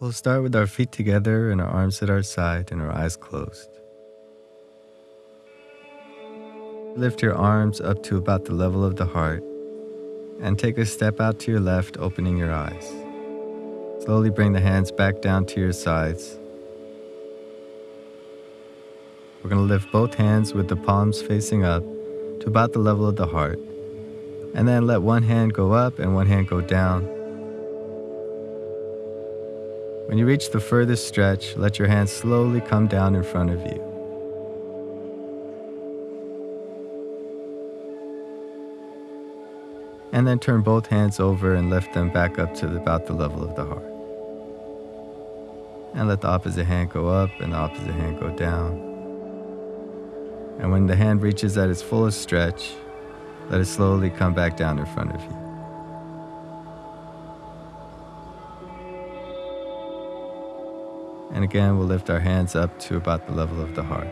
We'll start with our feet together and our arms at our side and our eyes closed. Lift your arms up to about the level of the heart and take a step out to your left, opening your eyes. Slowly bring the hands back down to your sides. We're going to lift both hands with the palms facing up to about the level of the heart. And then let one hand go up and one hand go down when you reach the furthest stretch, let your hands slowly come down in front of you. And then turn both hands over and lift them back up to about the level of the heart. And let the opposite hand go up and the opposite hand go down. And when the hand reaches at its fullest stretch, let it slowly come back down in front of you. And again, we'll lift our hands up to about the level of the heart.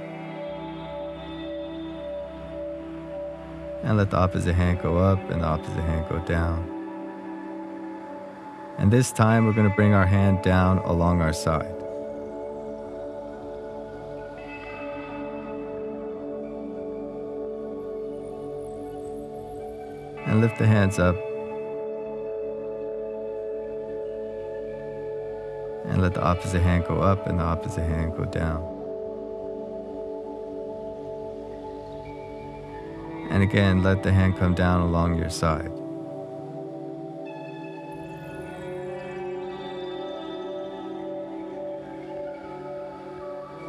And let the opposite hand go up and the opposite hand go down. And this time, we're going to bring our hand down along our side. And lift the hands up let the opposite hand go up and the opposite hand go down. And again, let the hand come down along your side.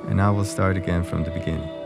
And now we'll start again from the beginning.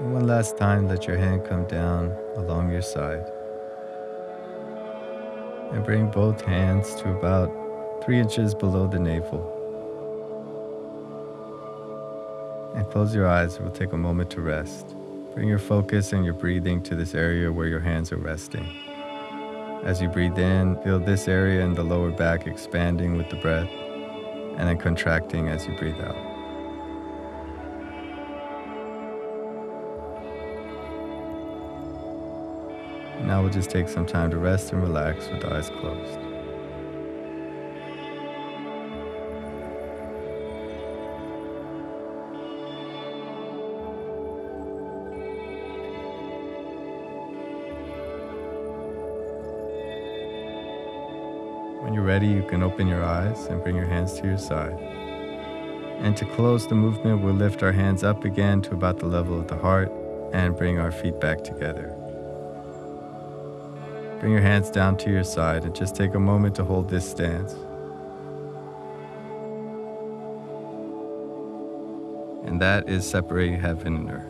One last time, let your hand come down along your side. And bring both hands to about three inches below the navel. And close your eyes. We'll take a moment to rest. Bring your focus and your breathing to this area where your hands are resting. As you breathe in, feel this area in the lower back expanding with the breath and then contracting as you breathe out. Now we'll just take some time to rest and relax with eyes closed. When you're ready, you can open your eyes and bring your hands to your side. And to close the movement, we'll lift our hands up again to about the level of the heart and bring our feet back together. Bring your hands down to your side and just take a moment to hold this stance. And that is separating heaven and earth.